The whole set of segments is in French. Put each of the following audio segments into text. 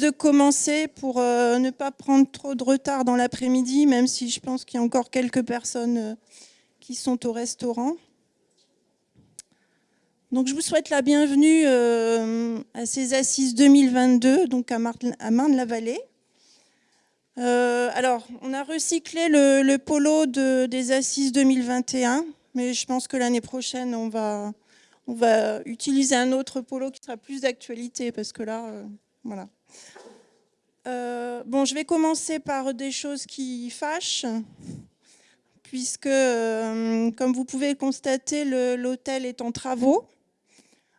De commencer pour euh, ne pas prendre trop de retard dans l'après-midi, même si je pense qu'il y a encore quelques personnes euh, qui sont au restaurant. Donc, je vous souhaite la bienvenue euh, à ces assises 2022, donc à Marne-la-Vallée. alors, on a recyclé le, polo des assises 2021, mais je pense que l'année prochaine, on va utiliser un autre polo qui sera plus d'actualité, parce que là, voilà. Euh, bon, je vais commencer par des choses qui fâchent, puisque, euh, comme vous pouvez le constater, l'hôtel est en travaux.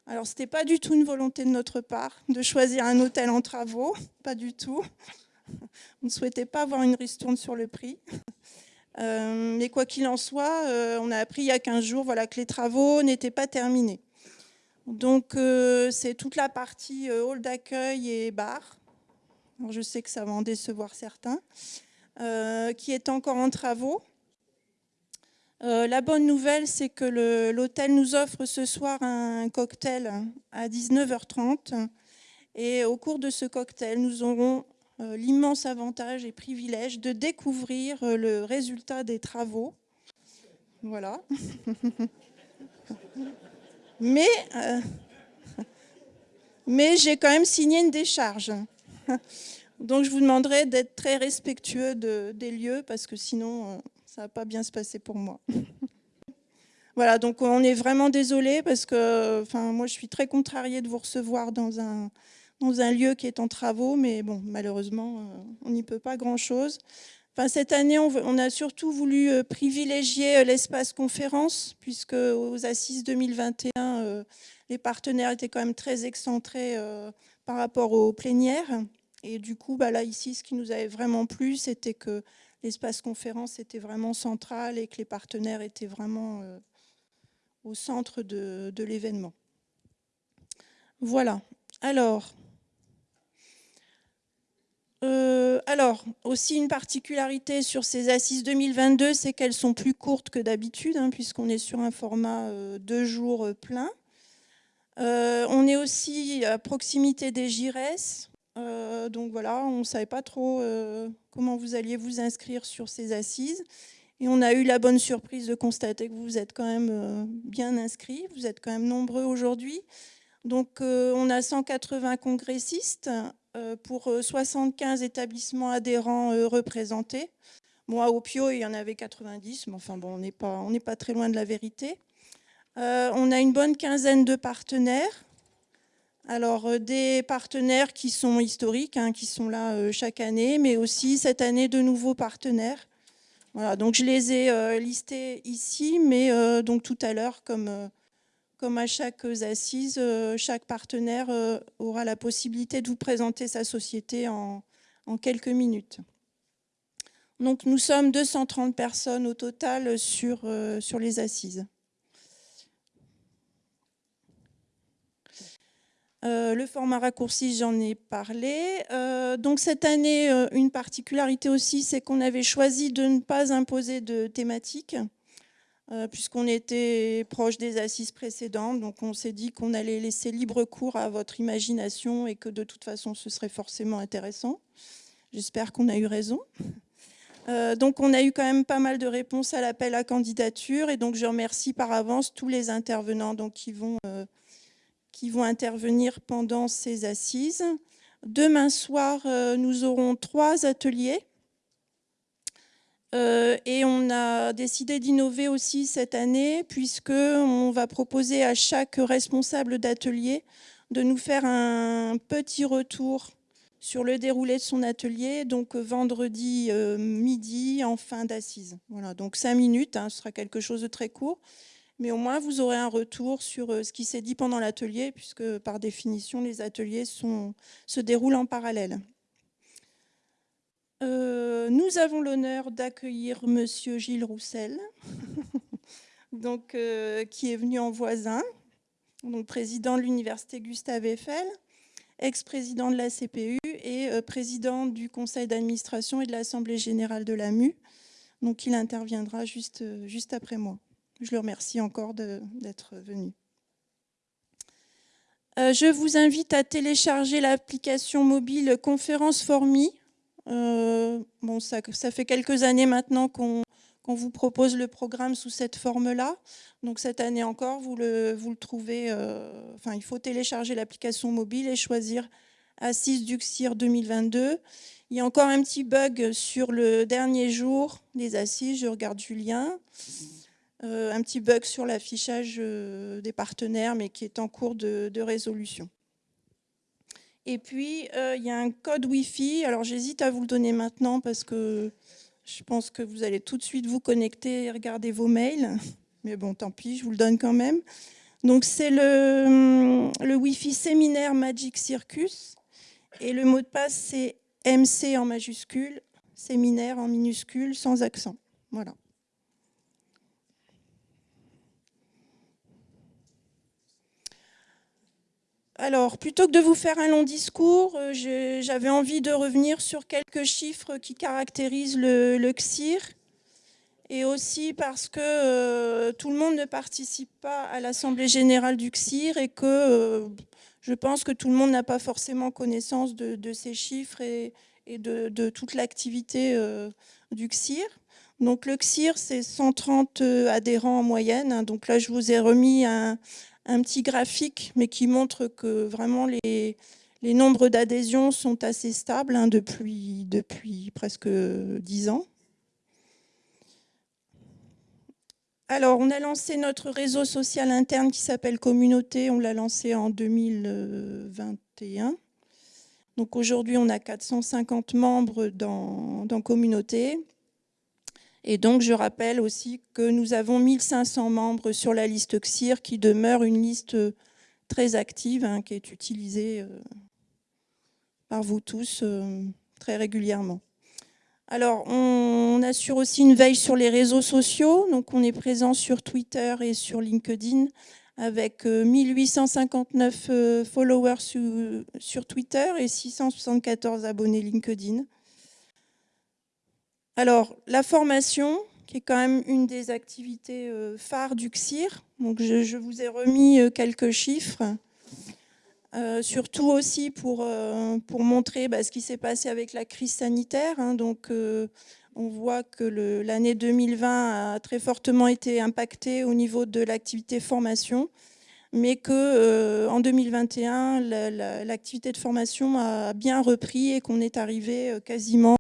Alors, ce n'était pas du tout une volonté de notre part de choisir un hôtel en travaux, pas du tout. On ne souhaitait pas avoir une ristourne sur le prix. Euh, mais quoi qu'il en soit, on a appris il y a 15 jours voilà, que les travaux n'étaient pas terminés. Donc, c'est toute la partie hall d'accueil et bar je sais que ça va en décevoir certains, euh, qui est encore en travaux. Euh, la bonne nouvelle, c'est que l'hôtel nous offre ce soir un cocktail à 19h30. Et au cours de ce cocktail, nous aurons euh, l'immense avantage et privilège de découvrir le résultat des travaux. Voilà. mais mais j'ai quand même signé une décharge. Donc je vous demanderai d'être très respectueux des lieux parce que sinon euh, ça va pas bien se passer pour moi. voilà, donc on est vraiment désolé parce que enfin, moi je suis très contrariée de vous recevoir dans un, dans un lieu qui est en travaux, mais bon, malheureusement, euh, on n'y peut pas grand-chose. Cette année, on, a surtout voulu euh, privilégier l'espace conférence, puisque aux Assises 2021, les partenaires étaient quand même très excentrés par rapport aux plénières. Et du coup, bah là, ici, ce qui nous avait vraiment plu, c'était que l'espace conférence était vraiment central et que les partenaires étaient vraiment euh, au centre de, l'événement. Voilà. Alors, euh, alors, aussi une particularité sur ces assises 2022, c'est qu'elles sont plus courtes que d'habitude, hein, puisqu'on est sur un format euh, deux jours plein. Euh, on est aussi à proximité des. Euh, donc voilà, on ne savait pas trop comment vous alliez vous inscrire sur ces assises. Et on a eu la bonne surprise de constater que vous êtes quand même bien inscrits. Vous êtes quand même nombreux aujourd'hui. Donc on a 180 congressistes pour 75 établissements adhérents représentés. Moi, au PIO, il y en avait 90, mais enfin bon, on n'est pas, très loin de la vérité. Euh, on a une bonne quinzaine de partenaires. Alors, euh, des partenaires qui sont historiques, hein, qui sont là euh, chaque année, mais aussi cette année de nouveaux partenaires. Voilà, donc je les ai listés ici, mais donc tout à l'heure, comme, comme à chaque assise, chaque partenaire aura la possibilité de vous présenter sa société en, quelques minutes. Donc nous sommes 230 personnes au total sur, les assises. Euh, le format raccourci, j'en ai parlé. Euh, donc cette année, euh, une particularité aussi, c'est qu'on avait choisi de ne pas imposer de thématique, puisqu'on était proche des assises précédentes. Donc on s'est dit qu'on allait laisser libre cours à votre imagination et que de toute façon, ce serait forcément intéressant. J'espère qu'on a eu raison. donc on a eu quand même pas mal de réponses à l'appel à candidature et donc je remercie par avance tous les intervenants donc, qui vont qui vont intervenir pendant ces assises. Demain soir, euh, nous aurons trois ateliers. Euh, et on a décidé d'innover aussi cette année, puisqu'on va proposer à chaque responsable d'atelier de nous faire un petit retour sur le déroulé de son atelier, donc vendredi euh, midi en fin d'assises. Voilà, donc cinq minutes, hein, ce sera quelque chose de très court mais au moins vous aurez un retour sur euh, ce qui s'est dit pendant l'atelier, puisque par définition, les ateliers se déroulent en parallèle. Euh, nous avons l'honneur d'accueillir Monsieur Gilles Roussel, donc, euh, qui est venu en voisin, donc président de l'Université Gustave Eiffel, ex-président de la CPU et président du conseil d'administration et de l'Assemblée générale de l'AMU. Donc il interviendra juste, juste après moi. Je le remercie encore d'être venu. je vous invite à télécharger l'application mobile Conférence Formi. Bon, ça, ça, fait quelques années maintenant qu'on vous propose le programme sous cette forme-là. Donc cette année encore, vous le, trouvez, enfin il faut télécharger l'application mobile et choisir Assise Duxir 2022. Il y a encore un petit bug sur le dernier jour des assises, je regarde Julien. Euh, un petit bug sur l'affichage euh, des partenaires, mais qui est en cours de, résolution. Et puis, euh, il y a un code Wi-Fi. Alors, j'hésite à vous le donner maintenant parce que je pense que vous allez tout de suite vous connecter et regarder vos mails. Mais bon, tant pis, je vous le donne quand même. Donc, c'est le, le Wi-Fi séminaire Magic Circus. Et le mot de passe, c'est MC en majuscule, séminaire en minuscule, sans accent. Voilà. Alors, plutôt que de vous faire un long discours, euh, j'avais envie de revenir sur quelques chiffres qui caractérisent le, CIR, et aussi parce que euh, tout le monde ne participe pas à l'Assemblée générale du CIR et que euh, je pense que tout le monde n'a pas forcément connaissance de, ces chiffres et, de, toute l'activité du CIR. Donc le CIR, c'est 130 adhérents en moyenne. Hein. Donc là, je vous ai remis un, un petit graphique, mais qui montre que vraiment les, nombres d'adhésions sont assez stables hein, depuis, presque dix ans. Alors, on a lancé notre réseau social interne qui s'appelle Communauté. On l'a lancé en 2021. Donc aujourd'hui, on a 450 membres dans Communauté. Et donc, je rappelle aussi que nous avons 1500 membres sur la liste XIR, qui demeure une liste très active, hein, qui est utilisée euh, par vous tous euh, très régulièrement. Alors, on, assure aussi une veille sur les réseaux sociaux. Donc, on est présent sur Twitter et sur LinkedIn avec 1859 euh, followers sur Twitter et 674 abonnés LinkedIn. Alors, la formation, qui est quand même une des activités euh, phares du CIR. Donc, je, vous ai remis euh, quelques chiffres, euh, surtout aussi pour, montrer bah, ce qui s'est passé avec la crise sanitaire. Hein. Donc, on voit que l'année 2020 a très fortement été impactée au niveau de l'activité formation, mais qu'en 2021, l'activité de formation a bien repris et qu'on est arrivé quasiment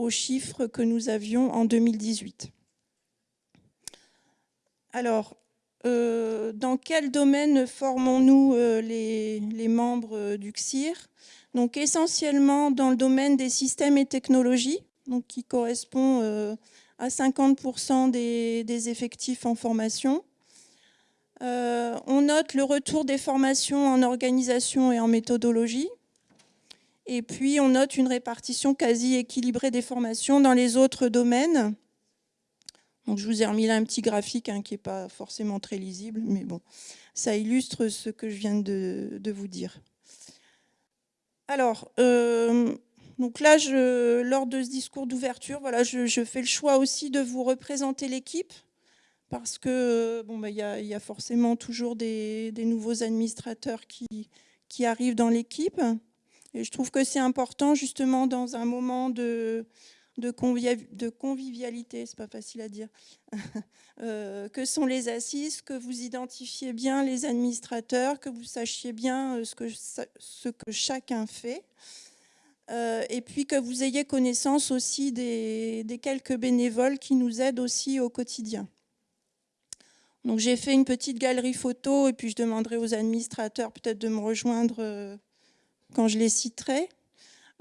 aux chiffres que nous avions en 2018. Alors, euh, dans quel domaine formons-nous euh, les, membres du CIR Donc essentiellement dans le domaine des systèmes et technologies, donc qui correspond euh, à 50% des, des, effectifs en formation. on note le retour des formations en organisation et en méthodologie, et puis, on note une répartition quasi équilibrée des formations dans les autres domaines. Donc, je vous ai remis là un petit graphique hein, qui n'est pas forcément très lisible, mais bon, ça illustre ce que je viens de, vous dire. Alors, euh, donc là, je, lors de ce discours d'ouverture, voilà, je, fais le choix aussi de vous représenter l'équipe, parce que bon, bah, y, y, a forcément toujours des, nouveaux administrateurs qui arrivent dans l'équipe. Et je trouve que c'est important justement dans un moment de, de, convivialité, c'est pas facile à dire, euh, que sont les assises, que vous identifiez bien les administrateurs, que vous sachiez bien euh, ce que, ce que chacun fait, euh, et puis que vous ayez connaissance aussi des, des, quelques bénévoles qui nous aident aussi au quotidien. Donc j'ai fait une petite galerie photo et puis je demanderai aux administrateurs peut-être de me rejoindre quand je les citerai.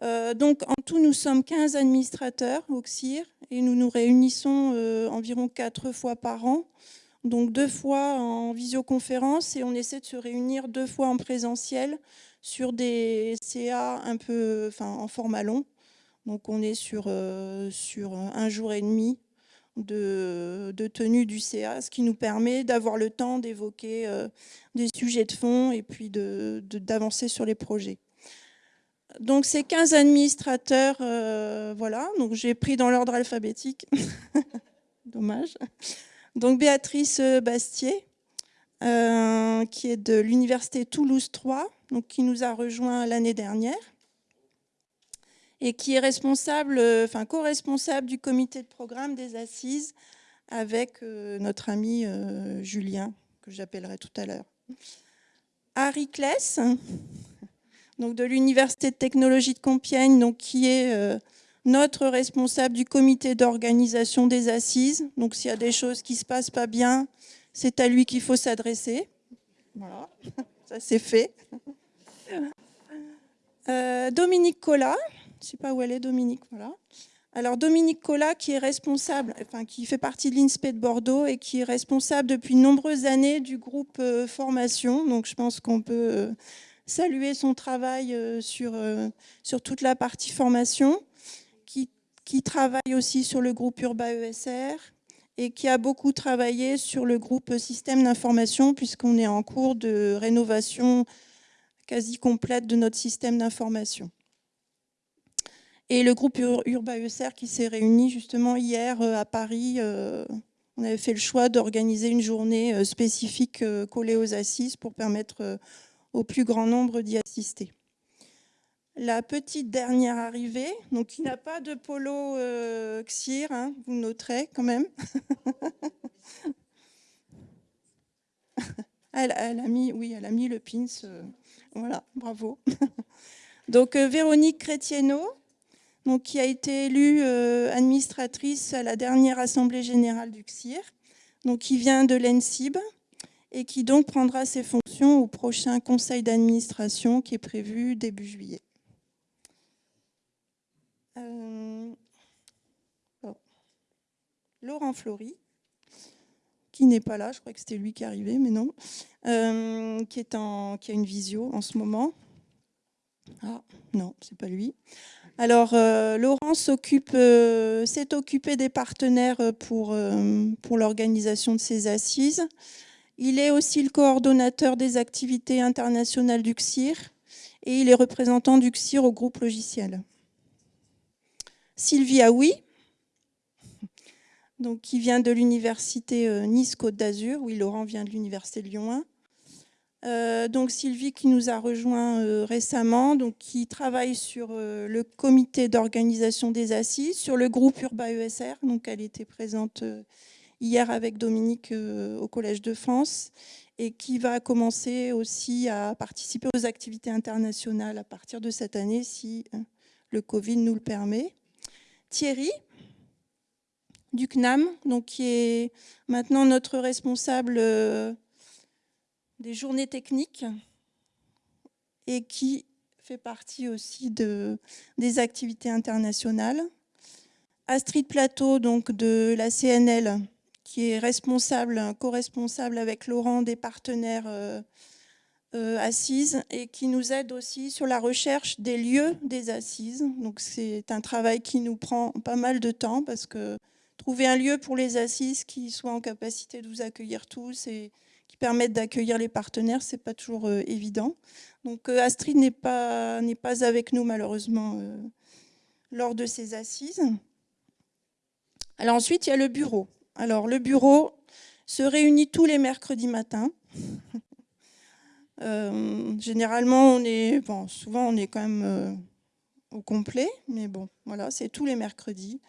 Euh, donc en tout, nous sommes 15 administrateurs au CIR et nous nous réunissons euh, environ quatre fois par an, donc deux fois en visioconférence et on essaie de se réunir deux fois en présentiel sur des CA un peu en format long. Donc on est sur, euh, un jour et demi de, de, tenue du CA, ce qui nous permet d'avoir le temps d'évoquer des sujets de fond et puis d'avancer sur les projets. Donc ces 15 administrateurs, euh, voilà, donc j'ai pris dans l'ordre alphabétique. Dommage. Donc Béatrice Bastier, qui est de l'Université Toulouse 3, donc qui nous a rejoint l'année dernière et qui est responsable, enfin co-responsable du comité de programme des assises avec notre ami Julien, que j'appellerai tout à l'heure. Harry Kless, donc de l'Université de technologie de Compiègne, donc qui est euh, notre responsable du comité d'organisation des assises. Donc s'il y a des choses qui ne se passent pas bien, c'est à lui qu'il faut s'adresser. Voilà, ça c'est fait. Euh, Dominique Collat, je ne sais pas où elle est Dominique, voilà. Alors Dominique Collat qui est responsable, enfin qui fait partie de l'INSPE de Bordeaux et qui est responsable depuis de nombreuses années du groupe euh, formation. Donc je pense qu'on peut saluer son travail euh, sur, euh, sur toute la partie formation, qui, qui travaille aussi sur le groupe Urba ESR et qui a beaucoup travaillé sur le groupe système d'information puisqu'on est en cours de rénovation quasi complète de notre système d'information. Et le groupe Urba ESR qui s'est réuni justement hier euh, à Paris, on avait fait le choix d'organiser une journée spécifique collée aux assises pour permettre au plus grand nombre d'y assister. La petite dernière arrivée, donc qui n'a pas de polo euh, XIR, hein, vous noterez quand même. elle, a mis, oui, elle a le pins. Euh, voilà, bravo. donc euh, Véronique Chrétienneau, qui a été élue administratrice à la dernière Assemblée générale du XIR, qui vient de l'ENSIB et qui donc prendra ses fonctions au prochain conseil d'administration qui est prévu début juillet. Euh, Laurent Flory, qui n'est pas là, je crois que c'était lui qui arrivé, mais non, euh, qui a une visio en ce moment. Ah, non, c'est pas lui. Alors, euh, Laurent s'est occupé des partenaires pour, pour l'organisation de ces assises. Il est aussi le coordonnateur des activités internationales du CIR et il est représentant du CIR au groupe logiciel. Sylvie Aoui, donc, qui vient de l'université euh, Nice-Côte d'Azur. Oui, Laurent vient de l'université Lyon 1. Euh, donc Sylvie qui nous a rejoint euh, récemment, donc qui travaille sur le comité d'organisation des assises, sur le groupe Urba ESR, donc elle était présente hier avec Dominique euh, au Collège de France et qui va commencer aussi à participer aux activités internationales à partir de cette année si hein, le Covid nous le permet. Thierry du CNAM, donc qui est maintenant notre responsable euh, des journées techniques et qui fait partie aussi de, des activités internationales. Astrid Plateau, donc de la CNL, qui est responsable, co-responsable avec Laurent des partenaires euh, euh, assises et qui nous aide aussi sur la recherche des lieux des assises. Donc c'est un travail qui nous prend pas mal de temps parce que trouver un lieu pour les assises qui soit en capacité de vous accueillir tous et qui permette d'accueillir les partenaires, c'est pas toujours euh, évident. Donc Astrid n'est pas, pas avec nous malheureusement lors de ces assises. Alors ensuite, il y a le bureau. Alors, le bureau se réunit tous les mercredis matins. Euh, généralement, on est, bon, souvent, on est quand même euh, au complet, mais bon, voilà, c'est tous les mercredis.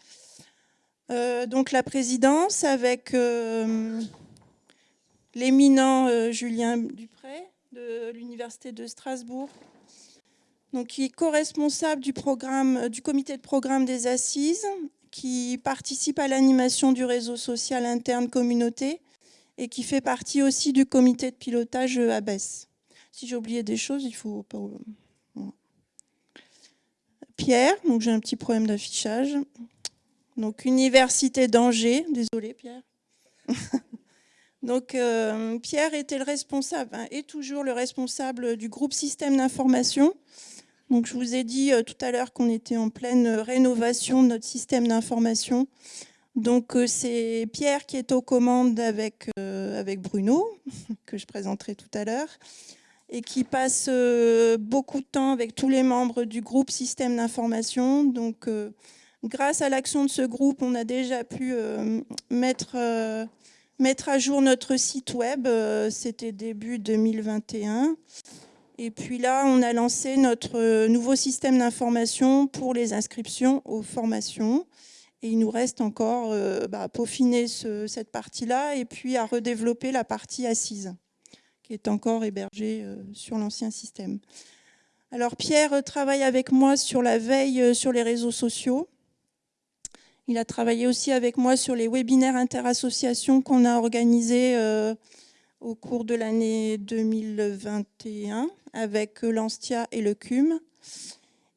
Euh, donc, la présidence avec l'éminent Julien Dupré de l'Université de Strasbourg, donc, qui est co-responsable du, du comité de programme des assises qui participe à l'animation du réseau social interne communauté et qui fait partie aussi du comité de pilotage ABES. Si j'ai oublié des choses, il faut. Pierre, donc j'ai un petit problème d'affichage. Donc Université d'Angers, désolé Pierre. donc euh, Pierre était le responsable, hein, est toujours le responsable du groupe système d'information je vous ai dit euh, tout à l'heure qu'on était en pleine rénovation de notre système d'information. Donc, euh, c'est Pierre qui est aux commandes avec, euh, avec Bruno, que je présenterai tout à l'heure, et qui passe beaucoup de temps avec tous les membres du groupe système d'information. Donc, grâce à l'action de ce groupe, on a déjà pu mettre, mettre à jour notre site web, c'était début 2021. Et puis là, on a lancé notre nouveau système d'information pour les inscriptions aux formations. Et il nous reste encore bah, à peaufiner cette partie-là et puis à redévelopper la partie assise, qui est encore hébergée sur l'ancien système. Alors Pierre travaille avec moi sur la veille sur les réseaux sociaux. Il a travaillé aussi avec moi sur les webinaires interassociations qu'on a organisés euh, au cours de l'année 2021 avec l'Anstia et le CUM.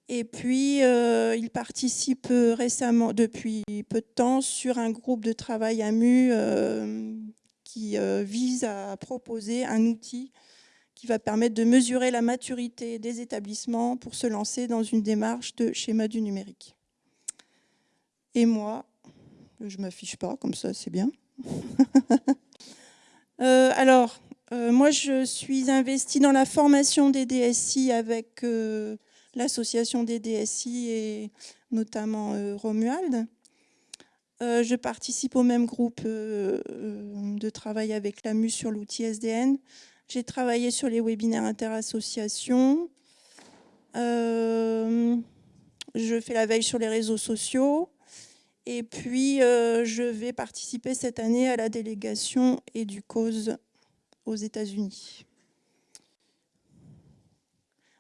Et puis, euh, il participe récemment, depuis peu de temps, sur un groupe de travail AMU euh, qui vise à proposer un outil qui va permettre de mesurer la maturité des établissements pour se lancer dans une démarche de schéma du numérique. Et moi, je ne m'affiche pas, comme ça c'est bien. Euh, alors, euh, moi je suis investie dans la formation des DSI avec euh, l'association des DSI et notamment Romuald. je participe au même groupe de travail avec l'AMU sur l'outil SDN. J'ai travaillé sur les webinaires interassociations. je fais la veille sur les réseaux sociaux. Et puis, euh, je vais participer cette année à la délégation et du cause aux États-Unis.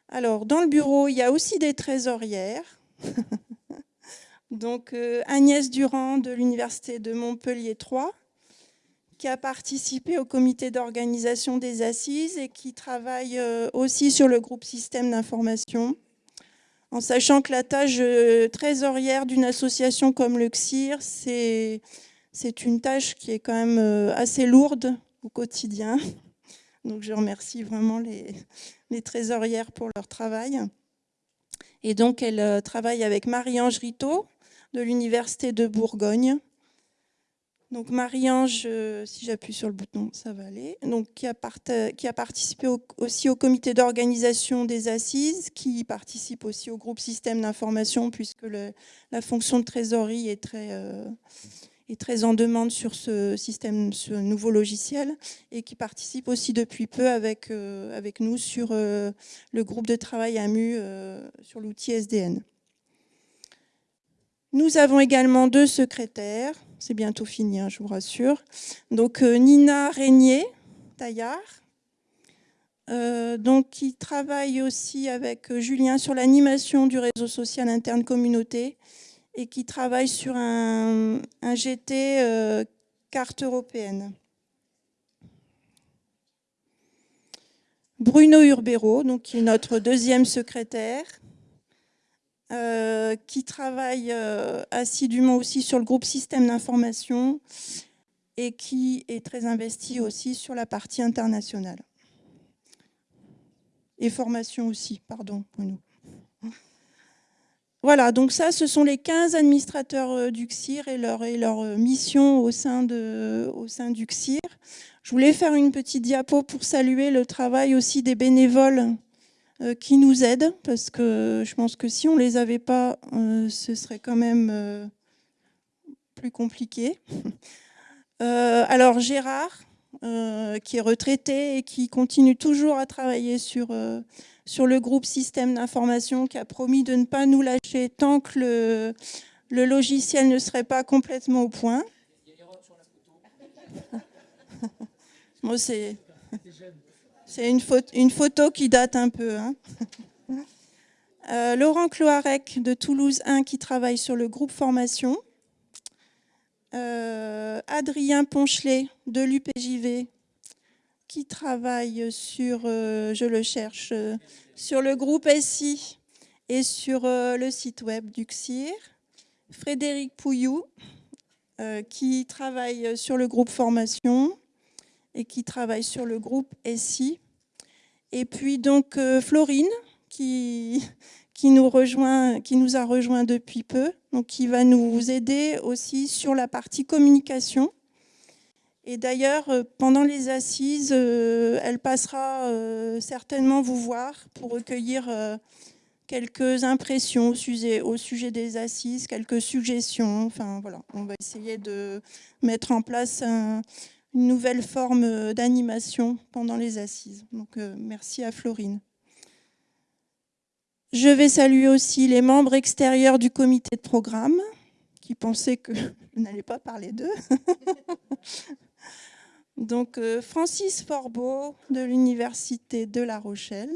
Alors, dans le bureau, il y a aussi des trésorières. Donc, euh, Agnès Durand de l'Université de Montpellier 3, qui a participé au comité d'organisation des assises et qui travaille euh, aussi sur le groupe système d'information en sachant que la tâche euh, trésorière d'une association comme le CIR, c'est une tâche qui est quand même assez lourde au quotidien. Donc je remercie vraiment les, trésorières pour leur travail. Et donc elle euh, travaille avec Marie-Ange Rito de l'Université de Bourgogne, donc Marie-Ange, euh, si j'appuie sur le bouton, ça va aller. Donc, qui, a participé aussi au comité d'organisation des assises, qui participe aussi au groupe système d'information, puisque la fonction de trésorerie est très, euh, très en demande sur ce système, ce nouveau logiciel, et qui participe aussi depuis peu avec, euh, avec nous sur le groupe de travail AMU sur l'outil SDN. Nous avons également deux secrétaires, c'est bientôt fini, hein, je vous rassure. Donc euh, Nina Régnier, Taillard, euh, donc, qui travaille aussi avec euh, Julien sur l'animation du réseau social interne communauté et qui travaille sur un, GT carte européenne. Bruno Urbero, donc, qui est notre deuxième secrétaire, euh, qui travaille euh, assidûment aussi sur le groupe système d'information et qui est très investi aussi sur la partie internationale. Et formation aussi, pardon, Bruno. Voilà, donc ça, ce sont les 15 administrateurs euh, du CIR et leur, leur mission au sein, du CIR. Je voulais faire une petite diapo pour saluer le travail aussi des bénévoles euh, qui nous aident, parce que je pense que si on ne les avait pas, euh, ce serait quand même euh, plus compliqué. alors Gérard, qui est retraité et qui continue toujours à travailler sur, sur le groupe système d'information, qui a promis de ne pas nous lâcher tant que le, le logiciel ne serait pas complètement au point. Moi, c'est... C'est une, une, photo qui date un peu. Hein. Euh, Laurent Cloarec de Toulouse 1 qui travaille sur le groupe formation. Euh, Adrien Ponchelet de l'UPJV qui travaille sur, euh, je le cherche, sur le groupe SI et sur le site web du CIR. Frédéric Pouillou qui travaille sur le groupe formation et qui travaille sur le groupe SI. Et puis donc euh, Florine, qui, qui, nous a rejoint depuis peu, donc qui va nous aider aussi sur la partie communication. Et d'ailleurs, euh, pendant les assises, euh, elle passera certainement vous voir pour recueillir quelques impressions au sujet, des assises, quelques suggestions. Enfin voilà, on va essayer de mettre en place un, une nouvelle forme d'animation pendant les assises. Donc merci à Florine. Je vais saluer aussi les membres extérieurs du comité de programme qui pensaient que je n'allais pas parler d'eux. Donc Francis Forbeau de l'Université de La Rochelle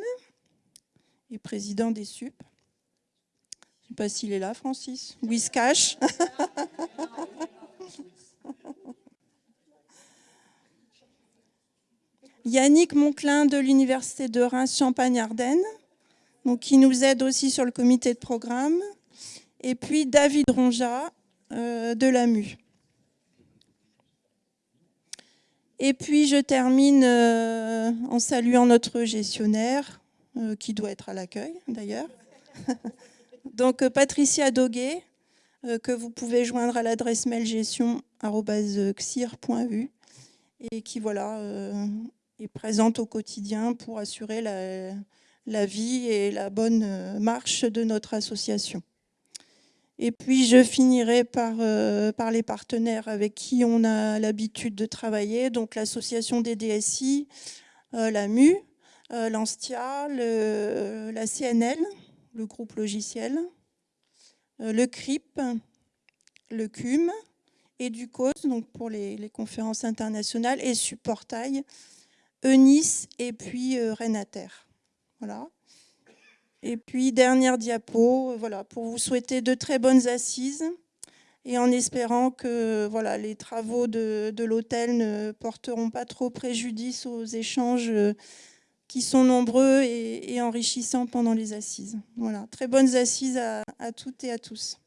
et président des SUP. Je ne sais pas s'il est là, Francis. Cache. Yannick Monclin de l'Université de Reims Champagne-Ardenne, qui nous aide aussi sur le comité de programme. Et puis David Ronja euh, de l'AMU. Et puis je termine euh, en saluant notre gestionnaire, euh, qui doit être à l'accueil d'ailleurs. Donc Patricia Doguet, que vous pouvez joindre à l'adresse mail gestion.xir.vu et qui voilà, est présente au quotidien pour assurer la, la vie et la bonne euh, marche de notre association. Et puis je finirai par, euh, par les partenaires avec qui on a l'habitude de travailler, donc l'association des DSI, euh, la MU, l'ANSTIA, la CNL, le groupe logiciel, le CRIP, le CUM, et du donc pour les, les conférences internationales, et Supportail, ENIS et puis Renater. Voilà. Et puis, dernière diapo, voilà, pour vous souhaiter de très bonnes assises et en espérant que voilà, les travaux de, l'hôtel ne porteront pas trop préjudice aux échanges qui sont nombreux et, enrichissants pendant les assises. Voilà, très bonnes assises à toutes et à tous.